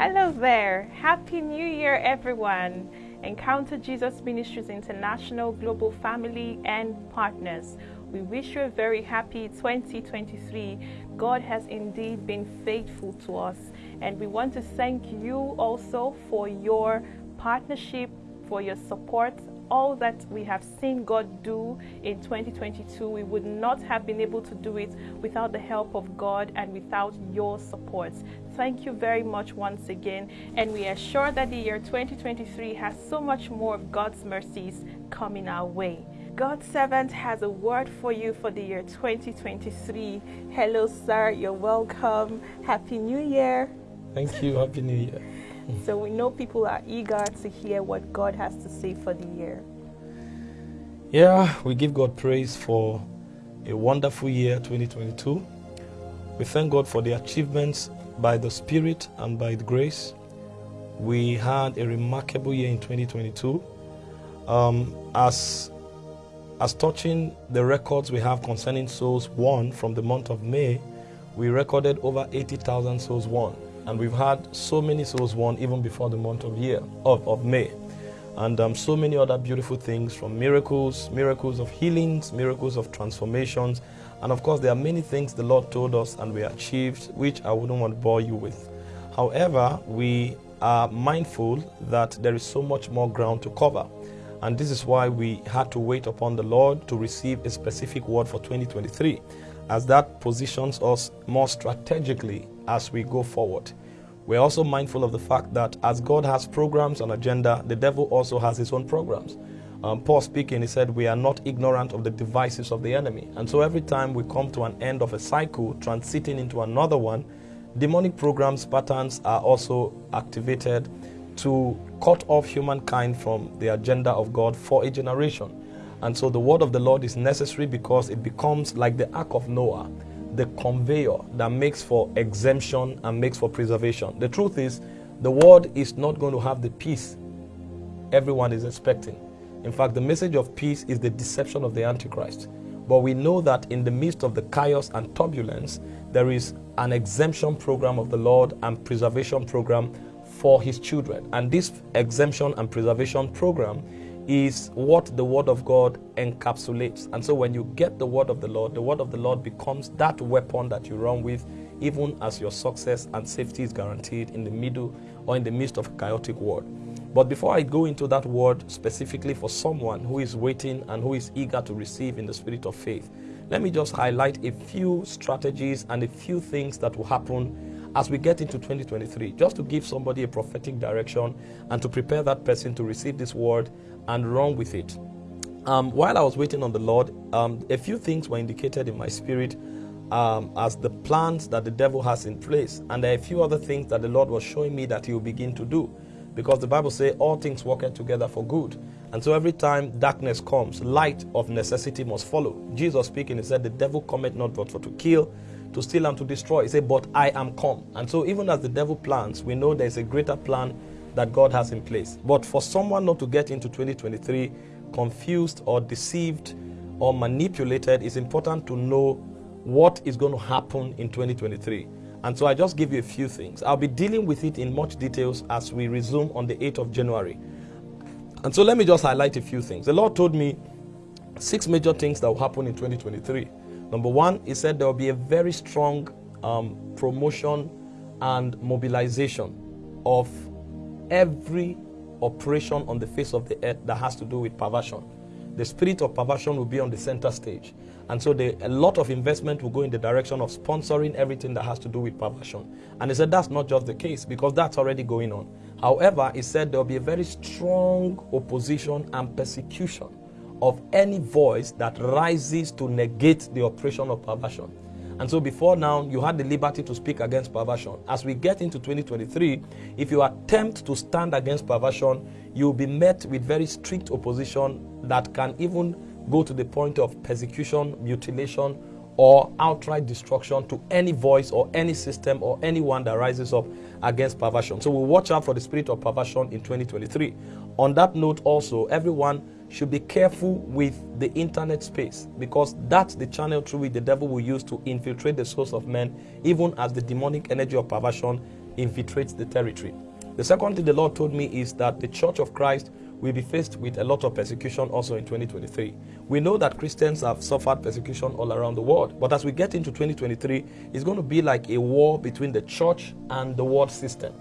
Hello there. Happy New Year, everyone. Encounter Jesus Ministries International Global Family and Partners. We wish you a very happy 2023. God has indeed been faithful to us, and we want to thank you also for your partnership, for your support, all that we have seen God do in 2022, we would not have been able to do it without the help of God and without your support. Thank you very much once again. And we are sure that the year 2023 has so much more of God's mercies coming our way. God's servant has a word for you for the year 2023. Hello, sir. You're welcome. Happy New Year. Thank you. Happy New Year. So we know people are eager to hear what God has to say for the year. Yeah, we give God praise for a wonderful year 2022. We thank God for the achievements by the Spirit and by the grace. We had a remarkable year in 2022. Um, as as touching the records we have concerning souls won from the month of May, we recorded over 80,000 souls won and we've had so many souls won even before the month of year of, of May. And um, so many other beautiful things from miracles, miracles of healings, miracles of transformations. And of course, there are many things the Lord told us and we achieved, which I wouldn't want to bore you with. However, we are mindful that there is so much more ground to cover. And this is why we had to wait upon the Lord to receive a specific word for 2023, as that positions us more strategically as we go forward. We're also mindful of the fact that as God has programs and agenda, the devil also has his own programs. Um, Paul speaking, he said, We are not ignorant of the devices of the enemy. And so every time we come to an end of a cycle, transiting into another one, demonic programs, patterns are also activated to cut off humankind from the agenda of God for a generation. And so the word of the Lord is necessary because it becomes like the ark of Noah the conveyor that makes for exemption and makes for preservation. The truth is, the world is not going to have the peace everyone is expecting. In fact, the message of peace is the deception of the Antichrist. But we know that in the midst of the chaos and turbulence, there is an exemption program of the Lord and preservation program for his children. And this exemption and preservation program is what the Word of God encapsulates. And so when you get the Word of the Lord, the Word of the Lord becomes that weapon that you run with, even as your success and safety is guaranteed in the middle or in the midst of a chaotic world. But before I go into that word specifically for someone who is waiting and who is eager to receive in the spirit of faith, let me just highlight a few strategies and a few things that will happen as we get into 2023, just to give somebody a prophetic direction and to prepare that person to receive this word and run with it. Um, while I was waiting on the Lord, um, a few things were indicated in my spirit um, as the plans that the devil has in place. And there are a few other things that the Lord was showing me that he will begin to do. Because the Bible says all things work together for good. And so every time darkness comes, light of necessity must follow. Jesus speaking, he said, The devil cometh not but for to kill, to steal, and to destroy. He said, But I am come. And so even as the devil plans, we know there's a greater plan that God has in place. But for someone not to get into 2023 confused or deceived or manipulated, it's important to know what is going to happen in 2023. And so I just give you a few things. I'll be dealing with it in much details as we resume on the 8th of January. And so let me just highlight a few things. The Lord told me six major things that will happen in 2023. Number one, He said there will be a very strong um, promotion and mobilization of every operation on the face of the earth that has to do with perversion. The spirit of perversion will be on the center stage. And so the, a lot of investment will go in the direction of sponsoring everything that has to do with perversion. And he said that's not just the case because that's already going on. However, he said there will be a very strong opposition and persecution of any voice that rises to negate the operation of perversion. And so before now, you had the liberty to speak against perversion. As we get into 2023, if you attempt to stand against perversion, you'll be met with very strict opposition that can even go to the point of persecution, mutilation, or outright destruction to any voice or any system or anyone that rises up against perversion. So we'll watch out for the spirit of perversion in 2023. On that note, also, everyone should be careful with the internet space because that's the channel through which the devil will use to infiltrate the souls of men, even as the demonic energy of perversion infiltrates the territory. The second thing the Lord told me is that the Church of Christ will be faced with a lot of persecution also in 2023. We know that Christians have suffered persecution all around the world, but as we get into 2023, it's going to be like a war between the church and the world system.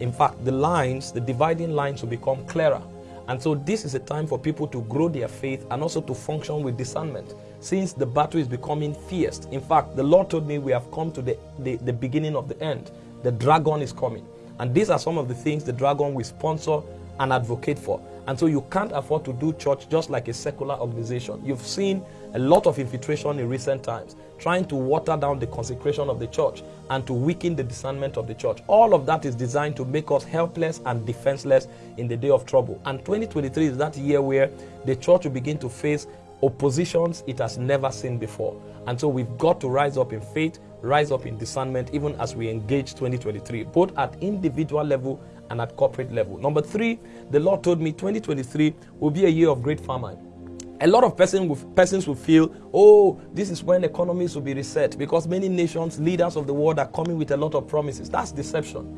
In fact, the lines, the dividing lines will become clearer. And so this is a time for people to grow their faith and also to function with discernment since the battle is becoming fierce. In fact, the Lord told me we have come to the, the, the beginning of the end. The dragon is coming. And these are some of the things the dragon will sponsor and advocate for. And so you can't afford to do church just like a secular organization. You've seen a lot of infiltration in recent times, trying to water down the consecration of the church and to weaken the discernment of the church. All of that is designed to make us helpless and defenseless in the day of trouble. And 2023 is that year where the church will begin to face oppositions it has never seen before. And so we've got to rise up in faith, rise up in discernment, even as we engage 2023, both at individual level and at corporate level. Number three, the Lord told me 2023 will be a year of great famine. A lot of person will, persons will feel, oh, this is when economies will be reset because many nations, leaders of the world are coming with a lot of promises. That's deception.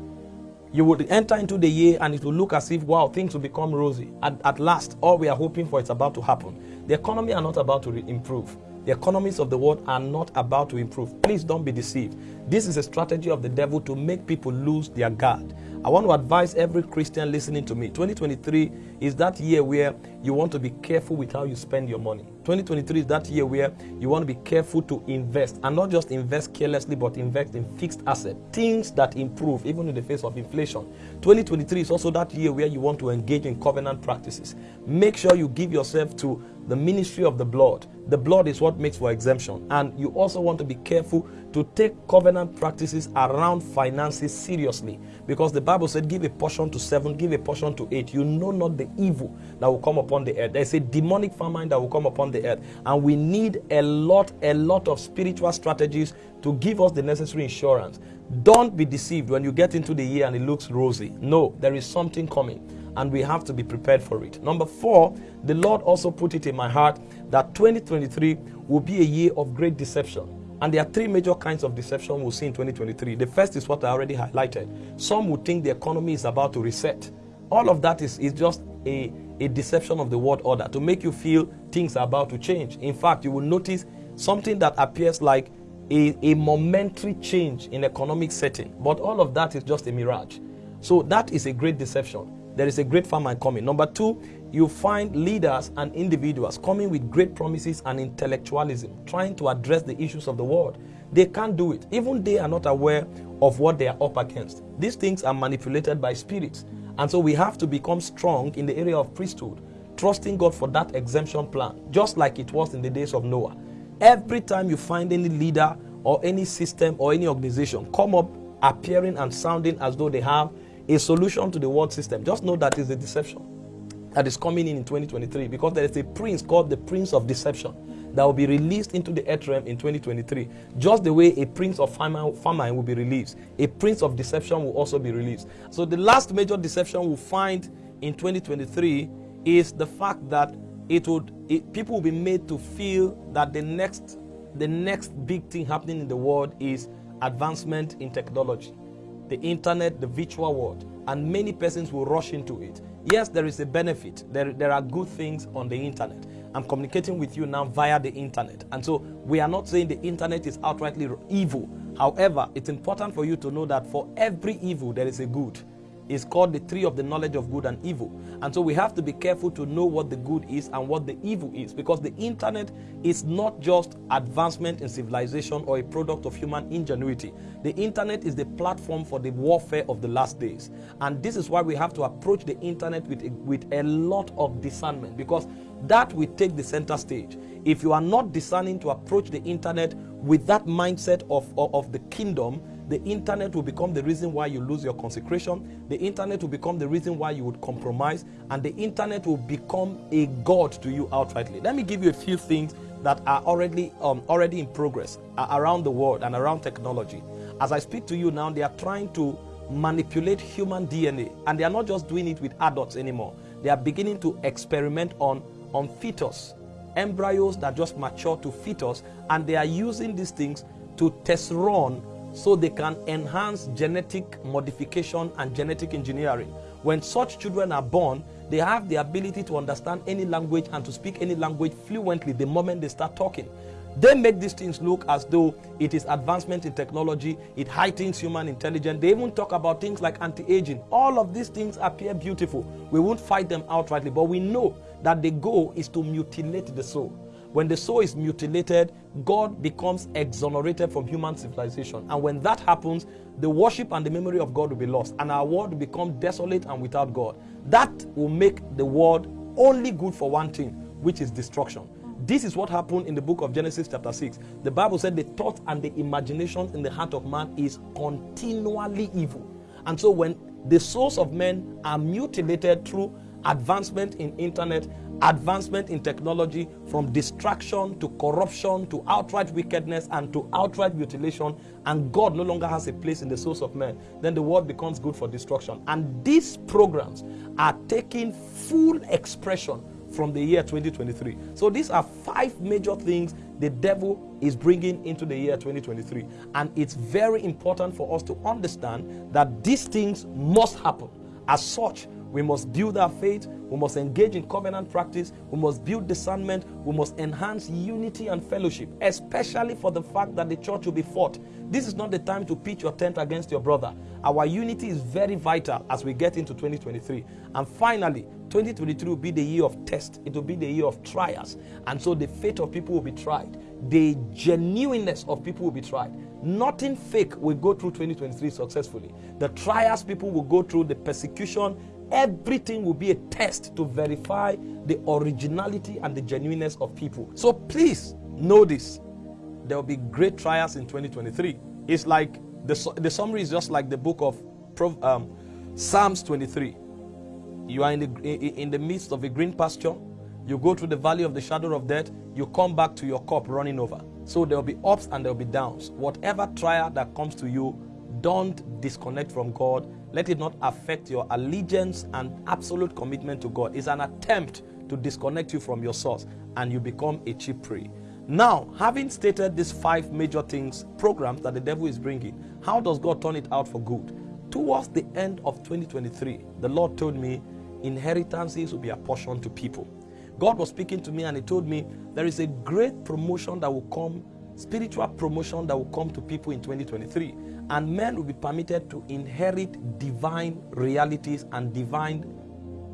You would enter into the year and it will look as if, wow, things will become rosy. At, at last, all we are hoping for is about to happen. The economy are not about to improve. The economies of the world are not about to improve. Please don't be deceived. This is a strategy of the devil to make people lose their guard. I want to advise every Christian listening to me 2023 is that year where you want to be careful with how you spend your money. 2023 is that year where you want to be careful to invest and not just invest carelessly, but invest in fixed assets, things that improve even in the face of inflation. 2023 is also that year where you want to engage in covenant practices. Make sure you give yourself to the ministry of the blood. The blood is what makes for exemption. And you also want to be careful to take covenant practices around finances seriously because the Bible said, Give a portion to seven, give a portion to eight. You know not the evil that will come upon the earth. There's a demonic famine that will come upon the earth. And we need a lot, a lot of spiritual strategies to give us the necessary insurance. Don't be deceived when you get into the year and it looks rosy. No, there is something coming and we have to be prepared for it. Number four, the Lord also put it in my heart that 2023 will be a year of great deception. And there are three major kinds of deception we'll see in 2023. The first is what I already highlighted. Some would think the economy is about to reset. All of that is, is just a, a deception of the world order to make you feel things are about to change. In fact, you will notice something that appears like a, a momentary change in economic setting. But all of that is just a mirage. So that is a great deception there is a great famine coming. Number two, you find leaders and individuals coming with great promises and intellectualism, trying to address the issues of the world. They can't do it. Even they are not aware of what they are up against. These things are manipulated by spirits. And so we have to become strong in the area of priesthood, trusting God for that exemption plan, just like it was in the days of Noah. Every time you find any leader or any system or any organization come up appearing and sounding as though they have a solution to the world system. Just know that is a deception that is coming in in 2023 because there is a prince called the Prince of Deception that will be released into the earth realm in 2023. Just the way a prince of famine, famine will be released, a prince of deception will also be released. So the last major deception we'll find in 2023 is the fact that it would it, people will be made to feel that the next the next big thing happening in the world is advancement in technology the internet, the virtual world, and many persons will rush into it. Yes, there is a benefit. There, there are good things on the internet. I'm communicating with you now via the internet. And so we are not saying the internet is outrightly evil. However, it's important for you to know that for every evil, there is a good is called the tree of the knowledge of good and evil. And so we have to be careful to know what the good is and what the evil is because the internet is not just advancement in civilization or a product of human ingenuity. The internet is the platform for the warfare of the last days. And this is why we have to approach the internet with a, with a lot of discernment because that will take the center stage. If you are not discerning to approach the internet with that mindset of, of, of the kingdom, the internet will become the reason why you lose your consecration. The internet will become the reason why you would compromise. And the internet will become a God to you outrightly. Let me give you a few things that are already, um, already in progress uh, around the world and around technology. As I speak to you now, they are trying to manipulate human DNA. And they are not just doing it with adults anymore. They are beginning to experiment on, on fetus, embryos that just mature to fetus. And they are using these things to test run so they can enhance genetic modification and genetic engineering. When such children are born, they have the ability to understand any language and to speak any language fluently the moment they start talking. They make these things look as though it is advancement in technology, it heightens human intelligence. They even talk about things like anti aging. All of these things appear beautiful. We won't fight them outrightly, but we know that the goal is to mutilate the soul. When the soul is mutilated, God becomes exonerated from human civilization. And when that happens, the worship and the memory of God will be lost, and our world will become desolate and without God. That will make the world only good for one thing, which is destruction. This is what happened in the book of Genesis, chapter 6. The Bible said the thought and the imagination in the heart of man is continually evil. And so when the souls of men are mutilated through advancement in internet, advancement in technology, from distraction to corruption to outright wickedness and to outright mutilation, and God no longer has a place in the souls of men, then the world becomes good for destruction. And these programs are taking full expression from the year 2023. So these are five major things the devil is bringing into the year 2023. And it's very important for us to understand that these things must happen. As such, we must build our faith. We must engage in covenant practice. We must build discernment. We must enhance unity and fellowship, especially for the fact that the church will be fought. This is not the time to pitch your tent against your brother. Our unity is very vital as we get into 2023. And finally, 2023 will be the year of test. It will be the year of trials. And so the faith of people will be tried. The genuineness of people will be tried. Nothing fake will go through 2023 successfully. The trials people will go through, the persecution, everything will be a test to verify the originality and the genuineness of people. So please know this. There will be great trials in 2023. It's like the, the summary is just like the book of um, Psalms 23. You are in the, in the midst of a green pasture. You go through the valley of the shadow of death. You come back to your cup running over. So there will be ups and there will be downs. Whatever trial that comes to you, don't disconnect from God. Let it not affect your allegiance and absolute commitment to God. It's an attempt to disconnect you from your source and you become a cheap prey. Now, having stated these five major things, programs that the devil is bringing, how does God turn it out for good? Towards the end of 2023, the Lord told me inheritances will be apportioned to people. God was speaking to me and He told me there is a great promotion that will come, spiritual promotion that will come to people in 2023 and men will be permitted to inherit divine realities and divine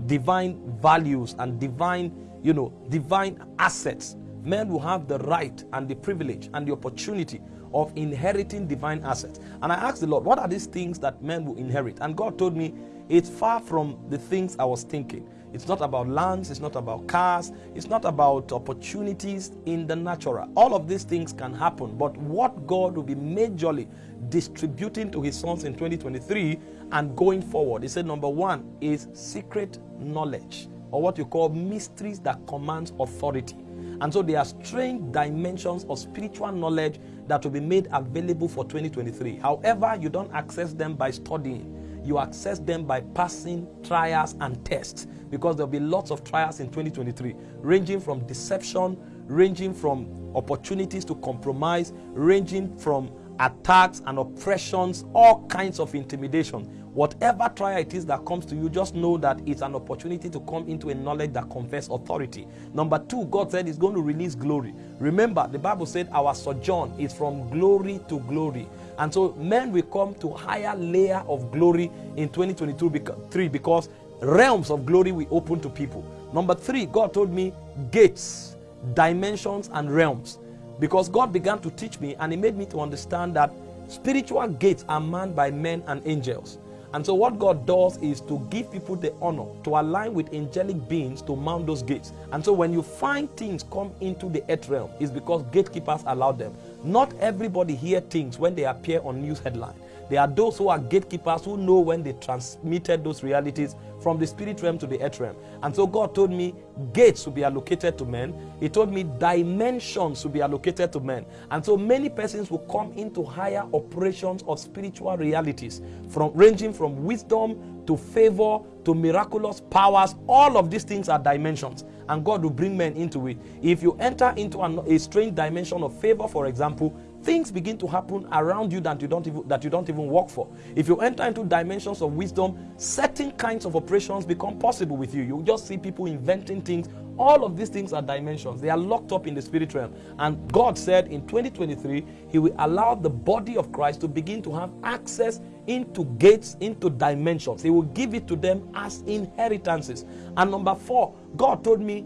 divine values and divine you know divine assets. Men will have the right and the privilege and the opportunity of inheriting divine assets. And i asked the lord what are these things that men will inherit? And god told me it's far from the things i was thinking it's not about lands, it's not about cars, it's not about opportunities in the natural. All of these things can happen, but what God will be majorly distributing to his sons in 2023 and going forward, he said number one is secret knowledge, or what you call mysteries that commands authority. And so there are strange dimensions of spiritual knowledge that will be made available for 2023. However, you don't access them by studying you access them by passing trials and tests because there'll be lots of trials in 2023, ranging from deception, ranging from opportunities to compromise, ranging from attacks and oppressions, all kinds of intimidation. Whatever trial it is that comes to you, just know that it's an opportunity to come into a knowledge that confers authority. Number two, God said He's going to release glory. Remember, the Bible said our sojourn is from glory to glory. And so men will come to higher layer of glory in 2023 because realms of glory will open to people. Number three, God told me gates, dimensions, and realms. Because God began to teach me and He made me to understand that spiritual gates are manned by men and angels. And so, what God does is to give people the honor to align with angelic beings to mount those gates. And so, when you find things come into the earth realm, it's because gatekeepers allow them. Not everybody hear things when they appear on news headline. There are those who are gatekeepers who know when they transmitted those realities from the spirit realm to the earth realm. And so God told me gates will be allocated to men. He told me dimensions will be allocated to men. And so many persons will come into higher operations of spiritual realities, from ranging from wisdom to favor to miraculous powers. All of these things are dimensions and God will bring men into it. If you enter into an, a strange dimension of favor, for example, things begin to happen around you that you don't even that you don't even work for. If you enter into dimensions of wisdom, certain kinds of operations become possible with you. You just see people inventing things. All of these things are dimensions. They are locked up in the spirit realm. And God said in 2023, He will allow the body of Christ to begin to have access into gates, into dimensions. He will give it to them as inheritances. And number four, God told me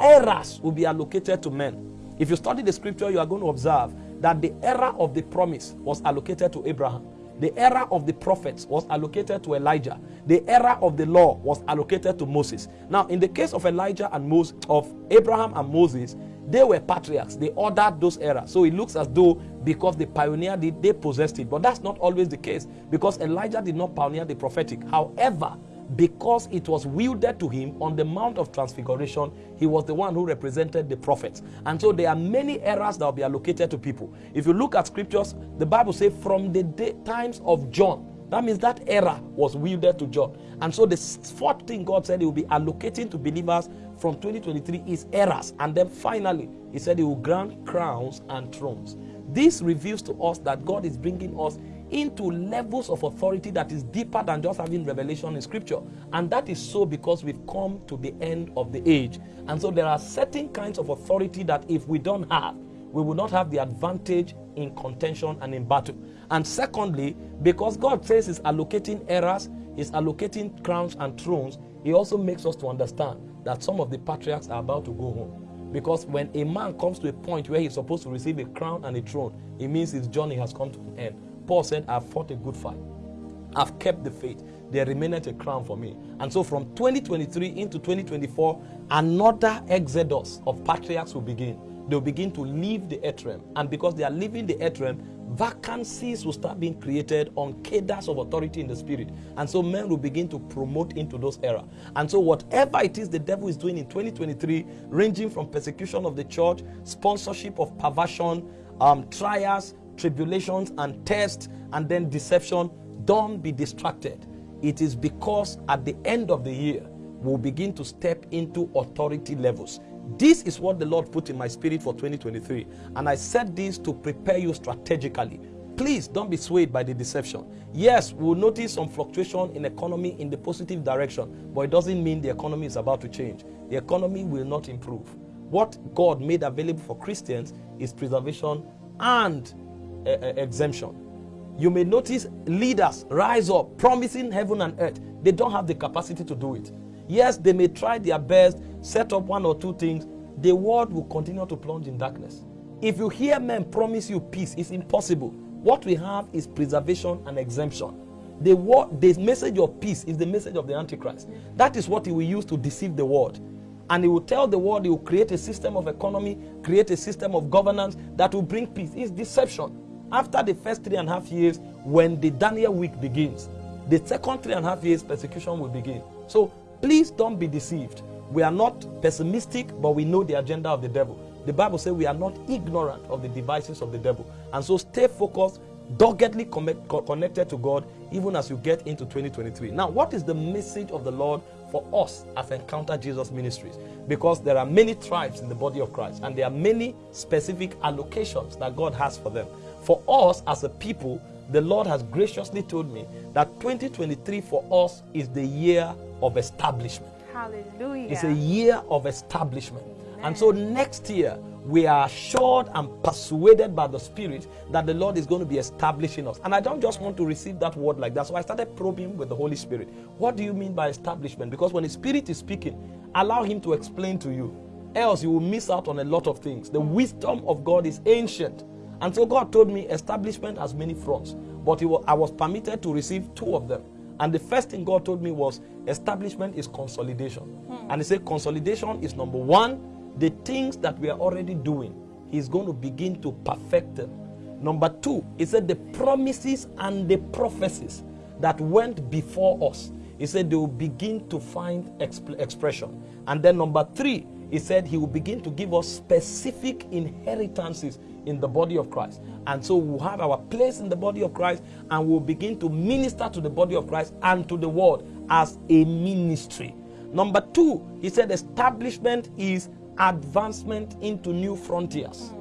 eras will be allocated to men. If you study the scripture, you are going to observe that the era of the promise was allocated to Abraham. The era of the prophets was allocated to Elijah. The era of the law was allocated to Moses. Now, in the case of Elijah and Moses, of Abraham and Moses, they were patriarchs. They ordered those eras. So it looks as though because they pioneered it, they possessed it. But that's not always the case because Elijah did not pioneer the prophetic. However, because it was wielded to him on the Mount of Transfiguration, he was the one who represented the prophets. And so there are many errors that will be allocated to people. If you look at scriptures, the Bible says from the day, times of John, that means that error was wielded to John. And so the fourth thing God said he will be allocating to believers from 2023 is errors. And then finally, he said he will grant crowns and thrones. This reveals to us that God is bringing us into levels of authority that is deeper than just having revelation in scripture. And that is so because we've come to the end of the age. And so there are certain kinds of authority that if we don't have, we will not have the advantage in contention and in battle. And secondly, because God says He's allocating eras, He's allocating crowns and thrones, He also makes us to understand that some of the patriarchs are about to go home. Because when a man comes to a point where he's supposed to receive a crown and a throne, it means his journey has come to an end. Paul said, I've fought a good fight. I've kept the faith. There remaineth a crown for me. And so from 2023 into 2024, another exodus of patriarchs will begin. They'll begin to leave the earth. And because they are leaving the earth vacancies will start being created on cadres of authority in the spirit. And so men will begin to promote into those era. And so whatever it is the devil is doing in 2023, ranging from persecution of the church, sponsorship of perversion, um, trials, tribulations and tests and then deception, don't be distracted. It is because at the end of the year, we'll begin to step into authority levels. This is what the Lord put in my spirit for 2023. And I said this to prepare you strategically. Please don't be swayed by the deception. Yes, we'll notice some fluctuation in economy in the positive direction, but it doesn't mean the economy is about to change. The economy will not improve. What God made available for Christians is preservation and exemption. You may notice leaders rise up promising heaven and earth. They don't have the capacity to do it. Yes, they may try their best, set up one or two things. The world will continue to plunge in darkness. If you hear men promise you peace, it's impossible. What we have is preservation and exemption. The, word, the message of peace is the message of the Antichrist. That is what he will use to deceive the world. And he will tell the world he will create a system of economy, create a system of governance that will bring peace. It's deception. After the first three and a half years, when the Daniel week begins, the second three and a half years persecution will begin. So please don't be deceived. We are not pessimistic, but we know the agenda of the devil. The Bible says we are not ignorant of the devices of the devil. And so stay focused, doggedly connected to God, even as you get into 2023. Now, what is the message of the Lord for us as Encounter Jesus Ministries? Because there are many tribes in the body of Christ, and there are many specific allocations that God has for them. For us as a people, the Lord has graciously told me that 2023 for us is the year of establishment. Hallelujah. It's a year of establishment. Amen. And so next year, we are assured and persuaded by the Spirit that the Lord is going to be establishing us. And I don't just want to receive that word like that. So I started probing with the Holy Spirit. What do you mean by establishment? Because when the Spirit is speaking, allow Him to explain to you. Else, you will miss out on a lot of things. The wisdom of God is ancient. And so God told me establishment has many fronts, but was, I was permitted to receive two of them. And the first thing God told me was establishment is consolidation. Hmm. And He said consolidation is number one, the things that we are already doing, He's going to begin to perfect them. Number two, He said the promises and the prophecies that went before us, He said they will begin to find exp- expression. And then number three, He said He will begin to give us specific inheritances in the body of Christ. And so we'll have our place in the body of Christ and we'll begin to minister to the body of Christ and to the world as a ministry. Number two, he said establishment is advancement into new frontiers.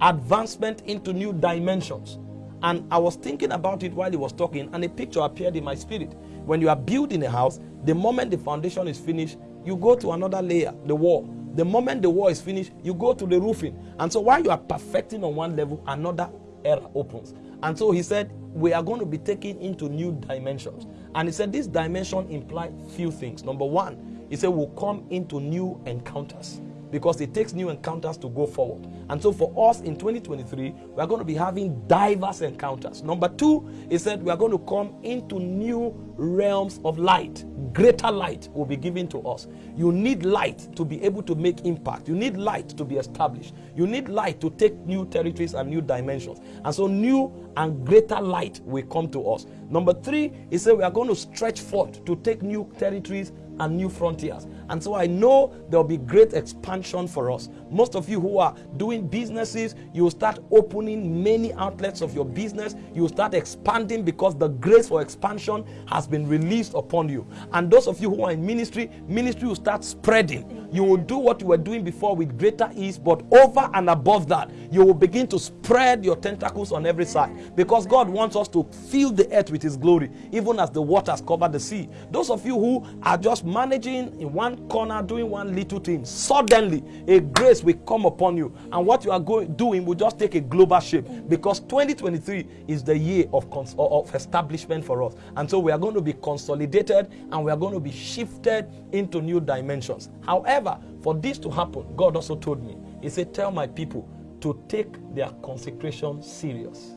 advancement into new dimensions. And I was thinking about it while he was talking, and a picture appeared in my spirit. When you are building a house, the moment the foundation is finished, you go to another layer, the wall. The moment the wall is finished, you go to the roofing. And so while you are perfecting on one level, another era opens. And so he said, We are going to be taken into new dimensions. And he said, This dimension implies few things. Number one, he said, We'll come into new encounters because it takes new encounters to go forward. And so for us in 2023, we are going to be having diverse encounters. Number two, he said we are going to come into new realms of light. Greater light will be given to us. You need light to be able to make impact. You need light to be established. You need light to take new territories and new dimensions. And so new and greater light will come to us. Number three, he said we are going to stretch forth to take new territories and new frontiers. And so I know there'll be great expansion for us. Most of you who are doing businesses, you will start opening many outlets of your business. You will start expanding because the grace for expansion has been released upon you. And those of you who are in ministry, ministry will start spreading. You will do what you were doing before with greater ease, but over and above that, you will begin to spread your tentacles on every side because God wants us to fill the earth with His glory, even as the waters cover the sea. Those of you who are just managing in one corner, doing one little thing, suddenly a grace will come upon you, and what you are going doing will just take a global shape because 2023 is the year of, cons- of establishment for us, and so we are going to be consolidated and we are going to be shifted into new dimensions. However, for this to happen, God also told me, He said, Tell my people to take their consecration serious.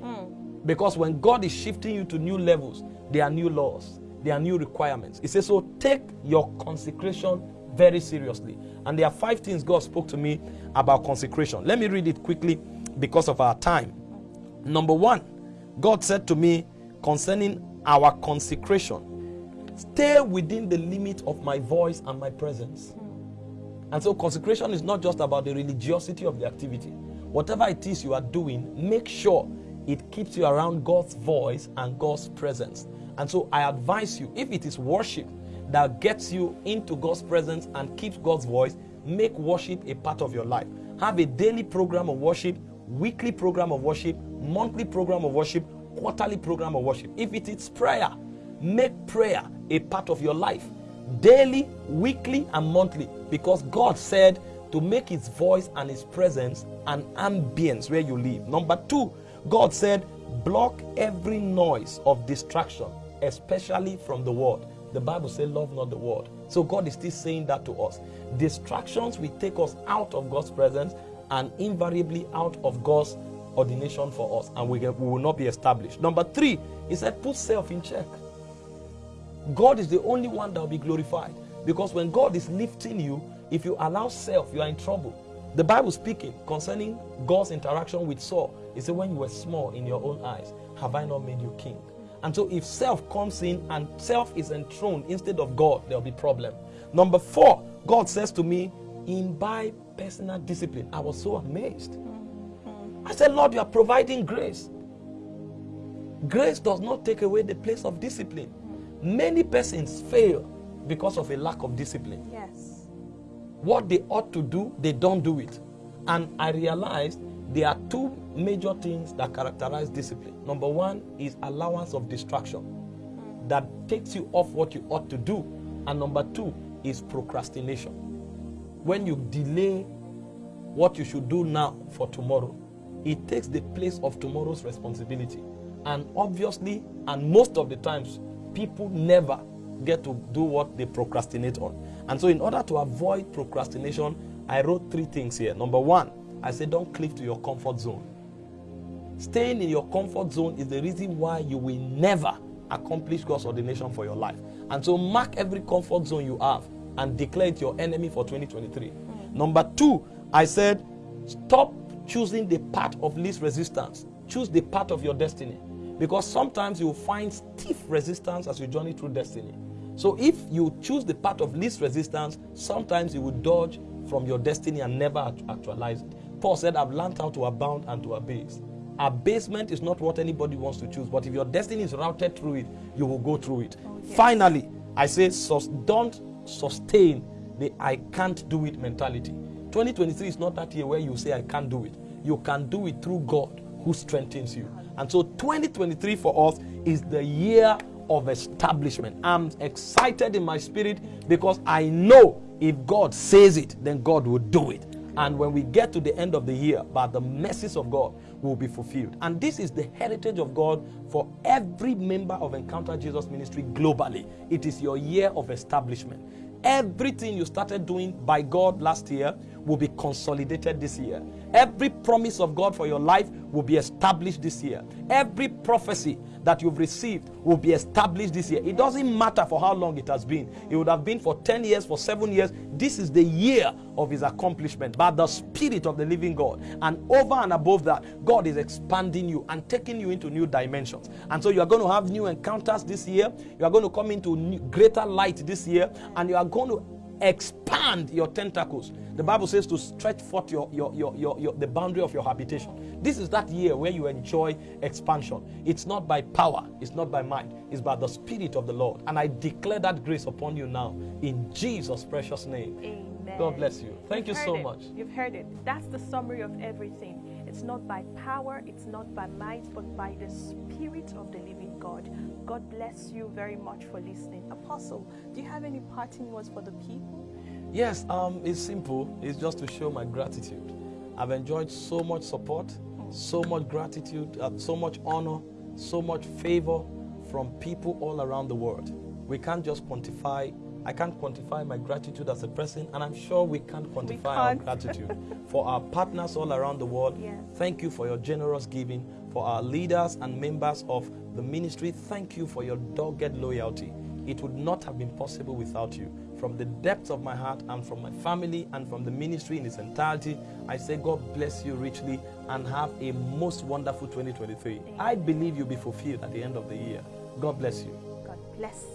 Hmm. Because when God is shifting you to new levels, there are new laws, there are new requirements. He says, So take your consecration very seriously. And there are five things God spoke to me about consecration. Let me read it quickly because of our time. Number one, God said to me concerning our consecration, stay within the limit of my voice and my presence. And so consecration is not just about the religiosity of the activity. Whatever it is you are doing, make sure it keeps you around God's voice and God's presence. And so I advise you, if it is worship that gets you into God's presence and keeps God's voice, make worship a part of your life. Have a daily program of worship, weekly program of worship, monthly program of worship, quarterly program of worship. If it is prayer, make prayer a part of your life daily, weekly, and monthly because God said to make His voice and His presence an ambience where you live. Number two, God said, block every noise of distraction, especially from the world. The Bible says, love not the world. So God is still saying that to us. Distractions will take us out of God's presence and invariably out of God's ordination for us, and we, we will not be established. Number three, He said, put self in check. God is the only one that will be glorified. Because when God is lifting you, if you allow self, you are in trouble. The Bible speaking concerning God's interaction with Saul, it said, When you were small in your own eyes, have I not made you king? And so if self comes in and self is enthroned instead of God, there'll be problem. Number four, God says to me, imbibe personal discipline. I was so amazed. I said, Lord, you are providing grace. Grace does not take away the place of discipline. Many persons fail because of a lack of discipline. Yes. What they ought to do, they don't do it. And I realized there are two major things that characterize discipline. Number one is allowance of distraction that takes you off what you ought to do. And number two is procrastination. When you delay what you should do now for tomorrow, it takes the place of tomorrow's responsibility. And obviously, and most of the times, people never get to do what they procrastinate on. And so, in order to avoid procrastination, I wrote three things here. Number one, I said, don't cleave to your comfort zone. Staying in your comfort zone is the reason why you will never accomplish God's ordination for your life. And so, mark every comfort zone you have and declare it your enemy for 2023. Mm. Number two, I said, stop choosing the path of least resistance. Choose the path of your destiny. Because sometimes you will find stiff resistance as you journey through destiny. So if you choose the path of least resistance, sometimes you will dodge from your destiny and never actualize it. Paul said, I've learned how to abound and to abase. Abasement is not what anybody wants to choose, but if your destiny is routed through it, you will go through it. Oh, Finally, I say, sus- don't sustain the I can't do it mentality. 2023 is not that year where you say, I can't do it. You can do it through God who strengthens you. And so 2023 for us is the year of establishment. I'm excited in my spirit because I know if God says it, then God will do it. And when we get to the end of the year, by the mercies of God, will be fulfilled. And this is the heritage of God for every member of Encounter Jesus Ministry globally. It is your year of establishment. Everything you started doing by God last year will be consolidated this year. Every promise of God for your life will be established this year. Every prophecy that you've received will be established this year. It doesn't matter for how long it has been. It would have been for 10 years, for 7 years. This is the year of his accomplishment by the Spirit of the living God. And over and above that, God is expanding you and taking you into new dimensions. And so you are going to have new encounters this year. You are going to come into new, greater light this year. And you are going to expand your tentacles. The Bible says to stretch forth your, your, your, your, your, the boundary of your habitation. This is that year where you enjoy expansion. It's not by power, it's not by might, it's by the Spirit of the Lord. And I declare that grace upon you now in Jesus' precious name. Amen. God bless you. Thank You've you so it. much. You've heard it. That's the summary of everything. It's not by power, it's not by might, but by the Spirit of the living God. God bless you very much for listening. Apostle, do you have any parting words for the people? Yes, um, it's simple. It's just to show my gratitude. I've enjoyed so much support, so much gratitude, uh, so much honor, so much favor from people all around the world. We can't just quantify. I can't quantify my gratitude as a person, and I'm sure we can't quantify our can't. gratitude for our partners all around the world. Yes. Thank you for your generous giving. For our leaders and members of the ministry, thank you for your dogged loyalty. It would not have been possible without you. From the depths of my heart and from my family and from the ministry in its entirety, I say, God bless you richly and have a most wonderful 2023. I believe you'll be fulfilled at the end of the year. God bless you. God bless